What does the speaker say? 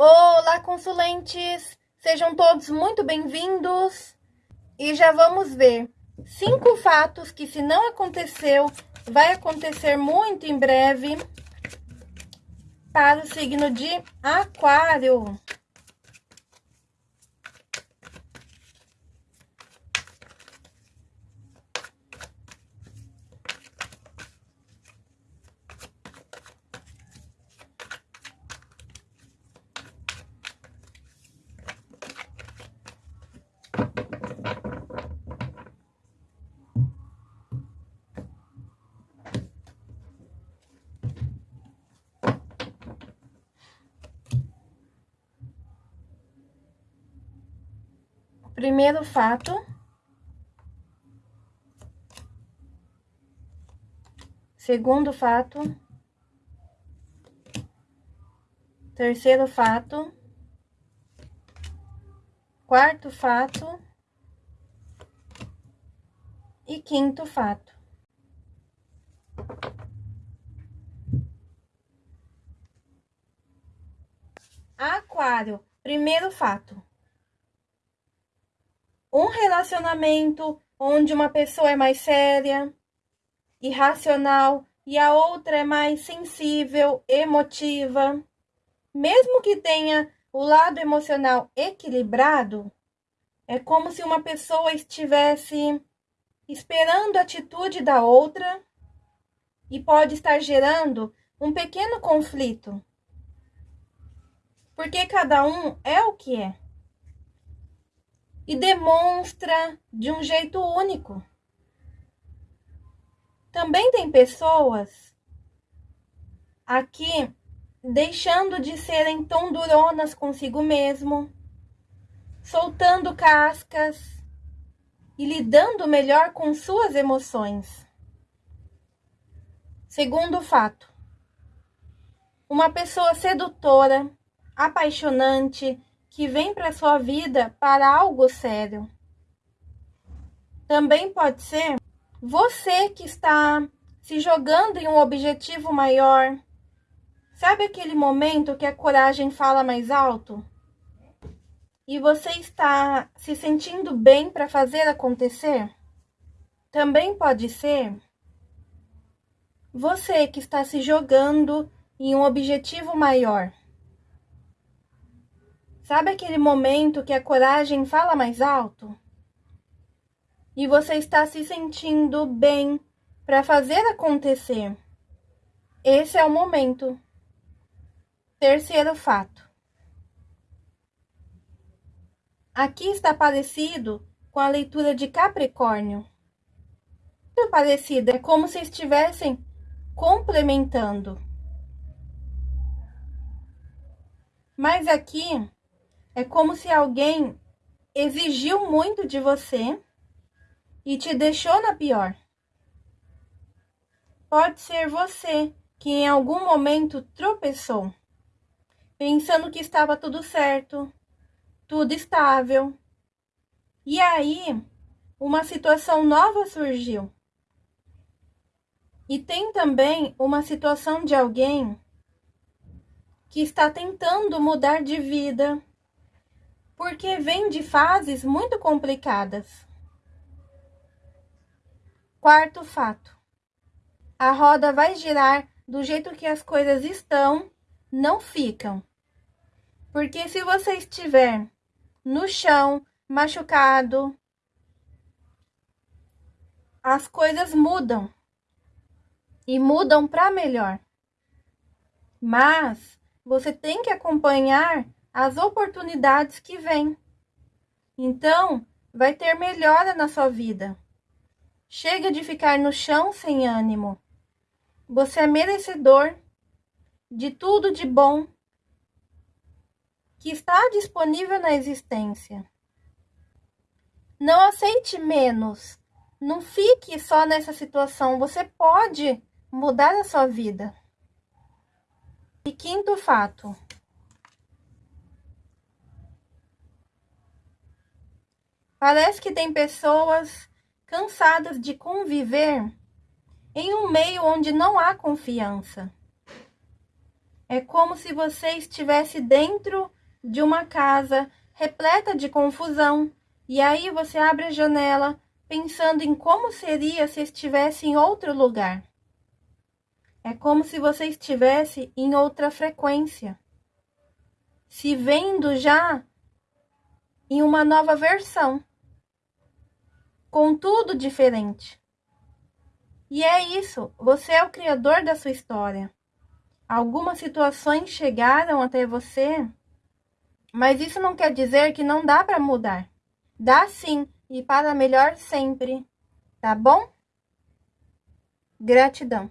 Olá, consulentes! Sejam todos muito bem-vindos! E já vamos ver cinco fatos que, se não aconteceu, vai acontecer muito em breve para o signo de Aquário. Primeiro fato. Segundo fato. Terceiro fato. Quarto fato. E quinto fato. Aquário, primeiro fato um relacionamento onde uma pessoa é mais séria, irracional e a outra é mais sensível, emotiva, mesmo que tenha o lado emocional equilibrado, é como se uma pessoa estivesse esperando a atitude da outra e pode estar gerando um pequeno conflito. Porque cada um é o que é e demonstra de um jeito único. Também tem pessoas aqui deixando de serem tão duronas consigo mesmo, soltando cascas e lidando melhor com suas emoções. Segundo fato, uma pessoa sedutora, apaixonante, que vem para sua vida para algo sério. Também pode ser você que está se jogando em um objetivo maior. Sabe aquele momento que a coragem fala mais alto? E você está se sentindo bem para fazer acontecer? Também pode ser você que está se jogando em um objetivo maior. Sabe aquele momento que a coragem fala mais alto? E você está se sentindo bem para fazer acontecer. Esse é o momento. Terceiro fato. Aqui está parecido com a leitura de Capricórnio. Muito parecido, é como se estivessem complementando. Mas aqui é como se alguém exigiu muito de você e te deixou na pior. Pode ser você que em algum momento tropeçou, pensando que estava tudo certo, tudo estável. E aí, uma situação nova surgiu. E tem também uma situação de alguém que está tentando mudar de vida, porque vem de fases muito complicadas. Quarto fato: a roda vai girar do jeito que as coisas estão, não ficam. Porque se você estiver no chão, machucado, as coisas mudam e mudam para melhor. Mas você tem que acompanhar as oportunidades que vêm. Então, vai ter melhora na sua vida. Chega de ficar no chão sem ânimo. Você é merecedor de tudo de bom que está disponível na existência. Não aceite menos. Não fique só nessa situação. Você pode mudar a sua vida. E quinto fato. Parece que tem pessoas cansadas de conviver em um meio onde não há confiança. É como se você estivesse dentro de uma casa repleta de confusão, e aí você abre a janela pensando em como seria se estivesse em outro lugar. É como se você estivesse em outra frequência, se vendo já em uma nova versão, com tudo diferente. E é isso, você é o criador da sua história. Algumas situações chegaram até você, mas isso não quer dizer que não dá para mudar. Dá sim, e para melhor sempre. Tá bom? Gratidão.